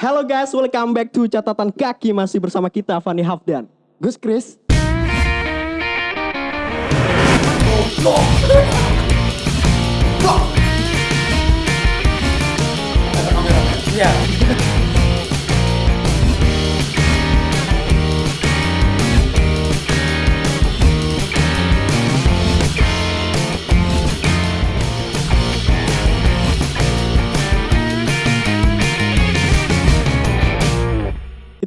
Halo guys, welcome back to catatan kaki masih bersama kita Fani Hafdan. Gus Chris.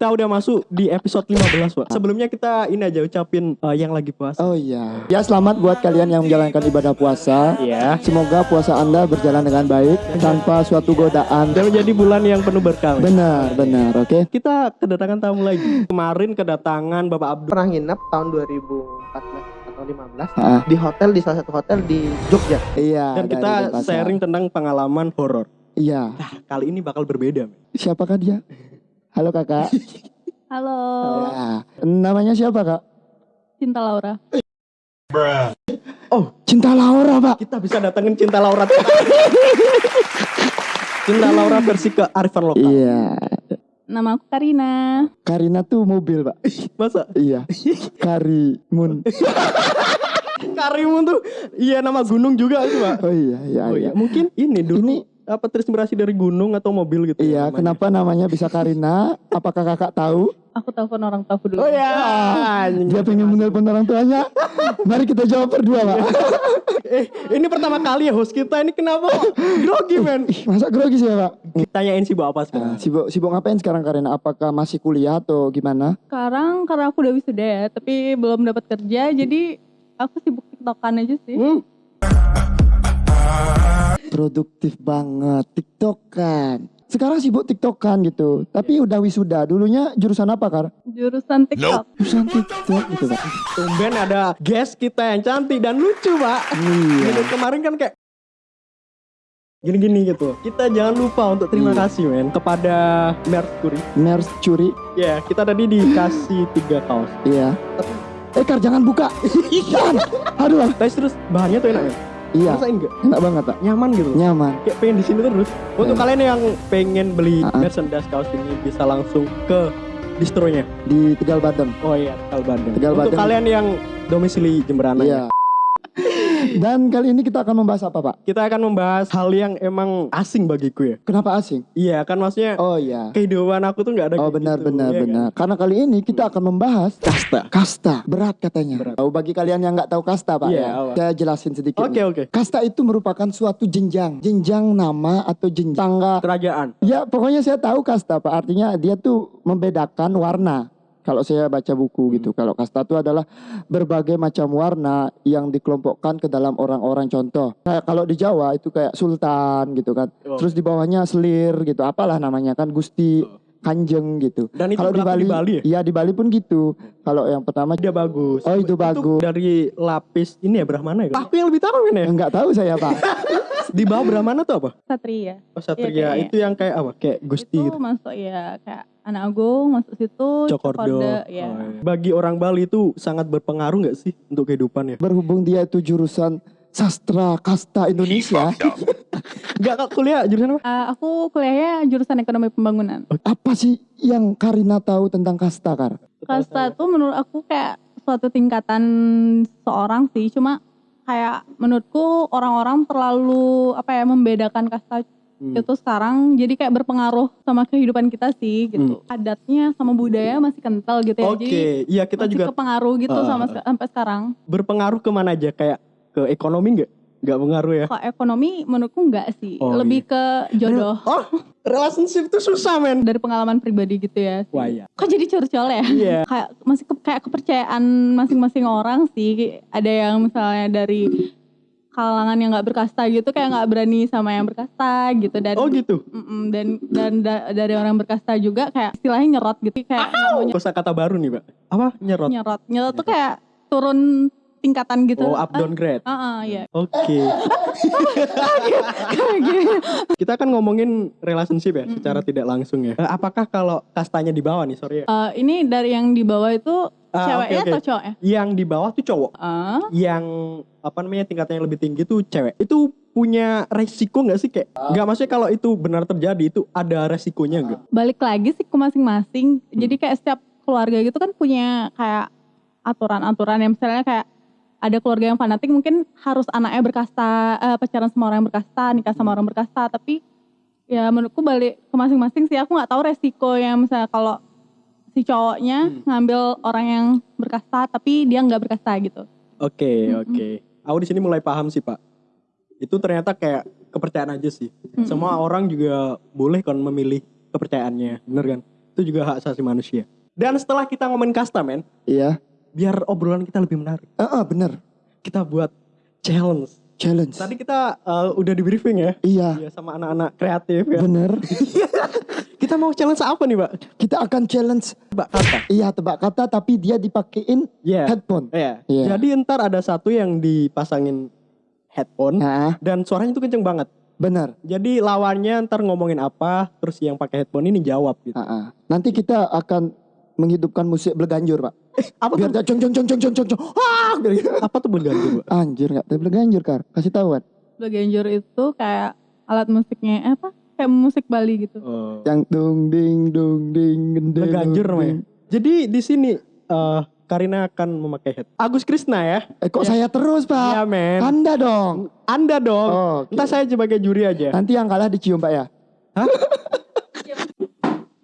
Kita udah masuk di episode 15, Pak. Sebelumnya kita ini aja ucapin eh, yang lagi puasa. Oh iya. Ya selamat buat kalian yang menjalankan ibadah puasa. Iya. Semoga puasa Anda berjalan dengan baik tanpa suatu godaan. Dan menjadi bulan yang penuh berkah. Benar, benar, oke. Kita kedatangan tamu lagi. Kemarin kedatangan Bapak Abdul. pernah nginep tahun 2014 atau 15 Ah, di hotel di salah satu hotel di Jogja. iya. Dan kita sharing tentang pengalaman horor. Iya. Nah, kali ini bakal berbeda. Siapakah dia? Halo kakak. Halo, Ya. Namanya siapa kak? Cinta Laura. Oh, Cinta Laura pak. kita bisa datengin Cinta Laura. Cinta Laura versi ke Arifan lokal. Iya. Nama aku Karina. Karina tuh mobil pak. Masa? Iya. Karimun. Karimun tuh iya nama gunung juga itu, Pak. Oh iya, iya, Oh iya. iya, mungkin ini dulu Ini- apa terinspirasi dari gunung atau mobil gitu. Iya, namanya. kenapa namanya bisa Karina? Apakah kakak tahu? Aku telepon orang tua dulu. Oh ya. Dia pengen menelpon orang tuanya. Mari kita jawab berdua, Pak. Eh, ini pertama kali ya host kita ini kenapa grogi men? Ih, Masa grogi sih, ya, Pak? Tanyain sibuk apa Nah, sekarang? sibuk sibuk ngapain sekarang Karina? Apakah masih kuliah atau gimana? Sekarang karena aku udah wisuda ya, tapi belum dapat kerja, jadi aku sibuk tiktokan aja sih. Hmm, Produktif banget, tiktokan. Sekarang sibuk tiktokan gitu. Tapi udah wisuda. Dulunya jurusan apa, Kar? Jurusan tiktok. Jurusan tiktok gitu, Pak. tumben ada guest kita yang cantik dan lucu, Pak. Iya. Kemarin kan kayak gini-gini gitu. Kita jangan lupa untuk terima Iya. kasih men kepada Mercury. Ners curi. Ya, kita tadi dikasih tiga kaos. Iya. Eh, Kar jangan buka. Jangan. Aduh. Terus terus bahannya tuh enak ya? Iya, Rasain nggak? enak banget, Pak. Nyaman gitu. Nyaman. Kayak pengen di sini terus. Untuk Eh. kalian yang pengen beli ah. merchandise kaos ini bisa langsung ke distronya. Di Tegal Badeng. Oh iya, Tegal Bandung. Tegal Untuk kalian yang domisili Jemberana ya. Iya. Dan kali ini kita akan membahas apa, Pak? Kita akan membahas hal yang emang asing bagiku ya. Kenapa asing? Iya, kan maksudnya Oh iya. kehidupan aku tuh nggak ada Oh benar gitu, benar kan? benar. Karena kali ini kita akan membahas Kasta. kasta. Berat katanya. Berat. Oh bagi kalian yang nggak tahu kasta, Pak Iya, ya. apa? Saya jelasin sedikit. Oke, nih. oke. Kasta itu merupakan suatu jenjang, jenjang nama atau jenjang tangga. Kerajaan. Ya pokoknya saya tahu kasta, Pak. Artinya dia tuh membedakan warna. Kalau saya baca buku Hmm. gitu, kalau kasta itu adalah berbagai macam warna yang dikelompokkan ke dalam orang-orang contoh. Kayak kalau di Jawa itu kayak sultan gitu kan. Oh. Terus di bawahnya selir gitu, apalah namanya kan gusti, kanjeng gitu. Dan itu Kalau di Bali, di Bali ya? iya di Bali pun gitu. Kalau yang pertama Dia bagus. Oh, itu bagus. dari lapis ini ya Brahmana ya? Aku yang lebih tahu kan ya. enggak tahu saya Pak. Di bawah Brahmana tuh apa? Satria. Oh, Satria kayaknya. itu yang kayak apa? Kayak Gusti itu gitu. masuk ya kayak anak agung masuk situ. Cokordo. ya. Oh, iya. Bagi orang Bali itu sangat berpengaruh nggak sih untuk kehidupan ya? Berhubung dia itu jurusan sastra kasta Indonesia, Enggak kak kuliah jurusan apa? Ah, aku kuliahnya jurusan ekonomi pembangunan. apa sih yang Karina tahu tentang kasta Kar? Kasta tuh menurut aku kayak suatu tingkatan seorang sih, cuma kayak menurutku orang-orang terlalu apa ya membedakan kasta Hmm. itu sekarang jadi kayak berpengaruh sama kehidupan kita sih gitu. Adatnya sama budaya masih kental gitu ya. Oke, Jadi iya kita masih juga kepengaruh gitu Ah, sama ah. seka- sampai sekarang. berpengaruh ke mana aja kayak ke ekonomi nggak? Nggak pengaruh ya? Kok ekonomi menurutku enggak sih, Oh, lebih ke jodoh Oh, relationship itu susah men. dari pengalaman pribadi gitu ya. sih. Wah iya. Kok jadi curcol ya? Iya. kayak masih ke- kayak kepercayaan masing-masing orang sih. Ada yang misalnya dari kalangan yang nggak berkasta gitu kayak nggak berani sama yang berkasta gitu dan Oh gitu. Mm-mm, dan dan da- dari orang berkasta juga kayak istilahnya nyerot gitu kayak Kosa kata baru nih pak. Apa nyerot? nyerot nyerot tuh kayak turun tingkatan gitu. Oh, up downgrade. Ah, ah, iya. Oke. Kayak gitu. Kita kan ngomongin relationship ya, secara tidak langsung ya. Eh, apakah kalau kastanya di bawah nih, sorry ya. Eh, ini dari yang di bawah itu Ah, ceweknya oke, oke. atau cowoknya? Yang di bawah tuh cowok, Ah, yang apa namanya tingkatnya lebih tinggi tuh cewek. Itu punya resiko nggak sih kayak? Nggak maksudnya kalau itu benar terjadi itu ada resikonya nggak? balik lagi sih ke masing-masing. Jadi kayak setiap keluarga gitu kan punya kayak aturan-aturan yang misalnya kayak ada keluarga yang fanatik mungkin harus anaknya berkasta, eh, pacaran sama orang yang berkasta, nikah sama orang berkasta. Tapi ya menurutku balik ke masing-masing sih. Aku nggak tahu resiko yang misalnya kalau si cowoknya Hmm. ngambil orang yang berkasta tapi dia nggak berkasta gitu. Oke, Mm-mm. oke. Aku di sini mulai paham sih, Pak. Itu ternyata kayak kepercayaan aja sih. Mm-mm. Semua orang juga boleh kan memilih kepercayaannya, bener kan? Itu juga hak asasi manusia. Dan setelah kita ngomongin kasta, men, Iya. Biar obrolan kita lebih menarik, Ah, ah, bener. kita buat challenge. Challenge. Tadi kita uh, udah di briefing ya, Iya. ya sama anak-anak kreatif ya. Bener. Kita mau challenge apa nih, Pak? Kita akan challenge. Mbak kata. Iya tebak kata tapi dia dipakein Iya. headphone. Iya. Iya. Jadi ntar ada satu yang dipasangin headphone Nah, dan suaranya tuh kenceng banget. benar. Jadi lawannya ntar ngomongin apa, terus yang pakai headphone ini jawab gitu. Ah, ah. Nanti kita akan menghidupkan musik berganjur, Pak. Apa Biar tuh? dia cong cong cong cong cong cong. cong. Ah, biar gitu. Apa tuh bergantung, Pak? Anjir enggak? Tapi berganjur, Kar. Kasih tahu, Wan. Baganjur itu kayak alat musiknya eh, apa? Kayak musik Bali gitu. Oh. Yang dung ding dung ding gendeng. Dung, namanya. Jadi di sini eh Karina akan memakai head. Agus Krisna ya? Eh kok saya terus, Iya, Pak? men. Anda dong. Anda dong. Oh, oke. Entah saya sebagai juri aja. Nanti yang kalah dicium, Pak ya.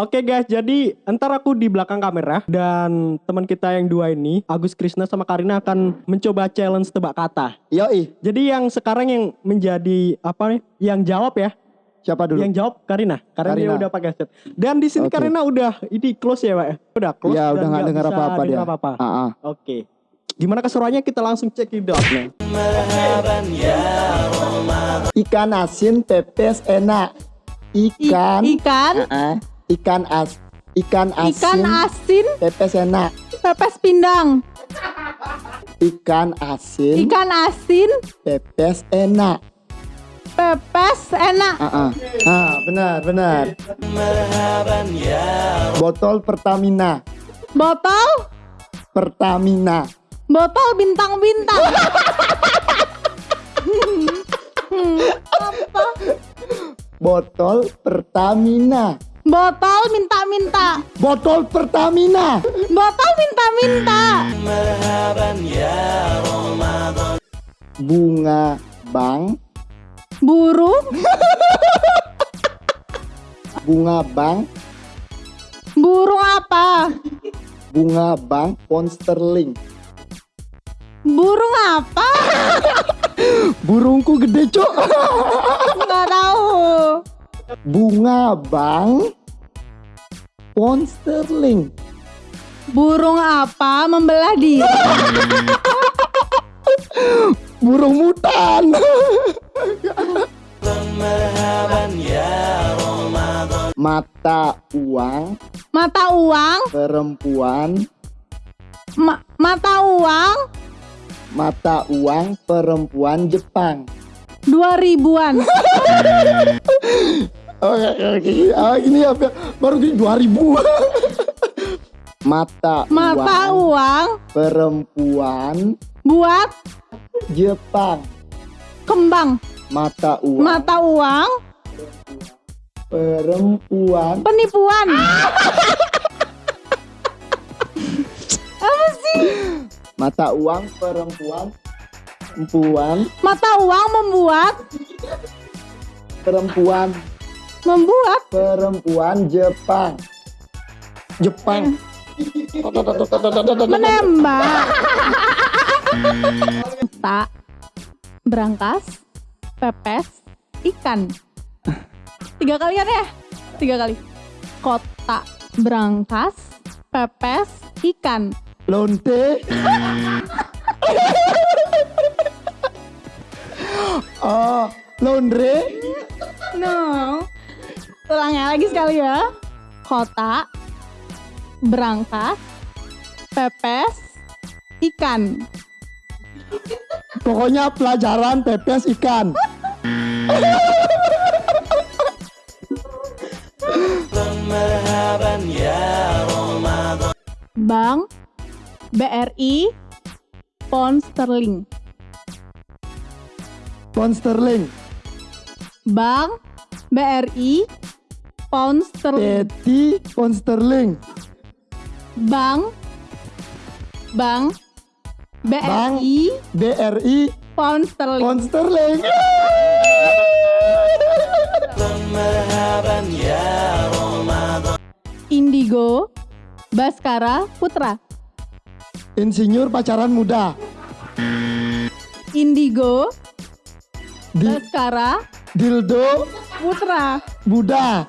Oke guys, jadi entar aku di belakang kamera dan teman kita yang dua ini, Agus Krisna sama Karina akan mencoba challenge tebak kata. Yoi. Jadi yang sekarang yang menjadi apa nih? Yang jawab ya? Siapa dulu? Yang jawab Karina. Karena dia Karina. udah pakai headset. Dan di sini Oke. Karina udah ini close ya, Pak? ya? Udah close. Ya, dan udah nggak dengar apa-apa dia. apa-apa. Ah, ah. Oke. Gimana keseruannya kita langsung cek it out nih. Ikan asin pepes enak. I- Ikan. ikan, Ah, ah. Ikan as. Ikan asin. ikan asin, pepes enak. pepes pindang. Ikan asin. Ikan asin, Pepes enak. pepes enak. Ah, ah. ah benar, benar. Botol Pertamina. Botol, Pertamina. botol bintang-bintang. Hmm, apa? Botol Pertamina. Botol minta-minta. Botol Pertamina. Botol minta-minta. Bunga bang. Burung, Bunga bang. burung apa? Bunga bang. Ponsterling. Burung apa? Burungku gede cok. Nggak tahu. Bunga bang. Ponsterling. Burung apa membelah diri? Burung mutan. Mata uang Mata uang, perempuan ma- mata uang mata uang perempuan Jepang. dua ribuan. Oh, oke, oh, ini apa? Baru gini 2000. mata, Mata uang uang perempuan buat Jepang. kembang. Mata uang Mata uang perempuan penipuan. Apa sih? mata uang perempuan perempuan Mata uang membuat perempuan membuat perempuan Jepang. Jepang. menembak. Tak berangkas pepes ikan. Tiga kali kan ya? Tiga kali. Kota berangkas pepes ikan. Lonte. oh, laundry. No. Ulangnya lagi sekali ya. Kota berangkas pepes ikan. Pokoknya pelajaran pepes ikan. Bank BRI Pound Sterling. Pound sterling. Bank BRI Pound Sterling. Peti pound sterling. Bank Bank BRI BRI Pound Sterling. pound sterling. Indigo Baskara Putra. Insinyur pacaran muda. Indigo Di Baskara dildo Putra. Buddha.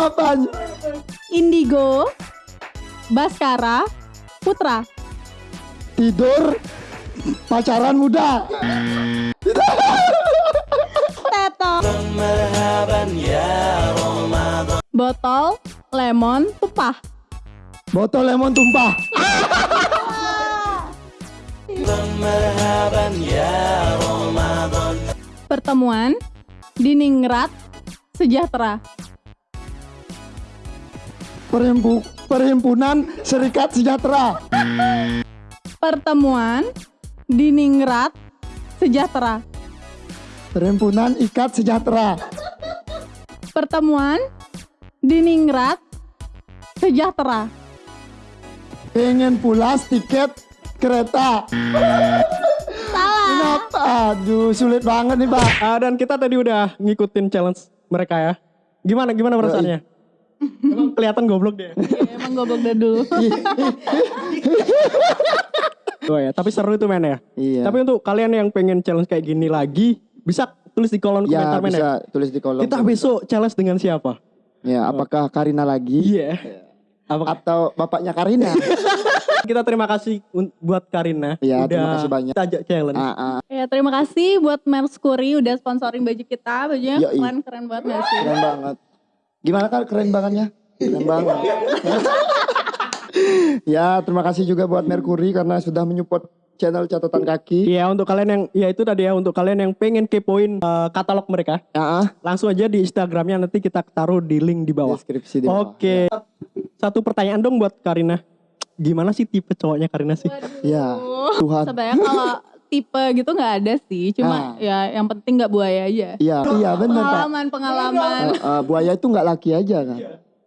Apaan? Indigo Baskara Putra. Tidur pacaran muda. Teto. Botol lemon tumpah. Botol lemon tumpah. Pertemuan Diningrat Sejahtera. Perhimpu- Perhimpunan Serikat Sejahtera. Pertemuan Diningrat Sejahtera. Perhimpunan Ikat Sejahtera. Pertemuan Diningrat Sejahtera. Pengen pulas tiket kereta. Aduh, sulit banget nih, Pak. Ah, dan kita tadi udah ngikutin challenge mereka ya. Gimana gimana perasaannya? Emang kelihatan goblok dia. Iya, emang goblok dari dulu. Oh ya, tapi seru itu men ya. Iya. Tapi untuk kalian yang pengen challenge kayak gini lagi, bisa tulis di kolom ya komentar men bisa ya. tulis di kolom. Kita komentar. besok challenge dengan siapa? Ya, apakah Karina lagi Iya. Apa atau bapaknya Karina? kita terima kasih buat Karina Iya, udah terima kasih banyak. kita ajak challenge. Ah, ah, Ya terima kasih buat Merskuri udah sponsorin baju kita. Bajunya Yoi. keren keren banget gak sih? keren banget. Gimana kan keren bangetnya? Keren banget. ya, terima kasih juga buat Mercury karena sudah menyupport channel catatan kaki. Iya, untuk kalian yang ya itu tadi ya untuk kalian yang pengen kepoin eh, katalog mereka, Ya, ah, langsung aja di Instagramnya nanti kita taruh di link di bawah. deskripsi di bawah. Oke. Satu pertanyaan dong buat Karina. Gimana sih tipe cowoknya Karina sih? Ya, Tuhan. Sebenarnya kalau tipe gitu nggak ada sih. Cuma Ah. ya yang penting nggak buaya aja. Iya, iya benar. Pengalaman pengalaman Eh, eh, buaya itu nggak laki aja kan?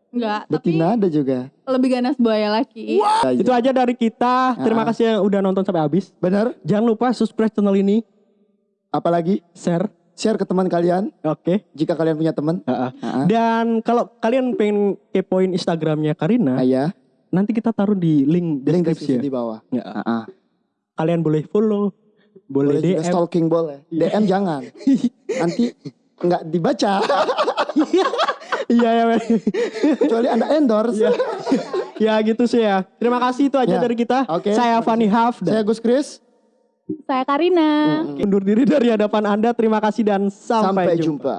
nggak. Tapi Betina ada juga. lebih ganas buaya laki. Ya, Itu aja dari kita. Terima Ah. kasih yang udah nonton sampai habis. Benar? Jangan lupa subscribe channel ini, Apalagi share. share ke teman kalian Oke. jika kalian punya teman. Ah, ah. Ah, ah. Dan kalau kalian pengen kepoin Instagramnya Karina, Ah, ya, nanti kita taruh di link link deskripsi. deskripsi ya. di bawah. Ya. Ah, ah. Kalian boleh follow, boleh, Boleh juga DM. stalking boleh. DM jangan. Nanti nggak dibaca. Iya ya. Kecuali anda endorse. ya. ya gitu sih ya. Terima kasih itu aja Ya. dari kita. Oke. Saya Fani Haf Saya dan Gus Kris. Saya Karina. undur diri dari hadapan Anda. Terima kasih dan sampai, Sampai jumpa. jumpa.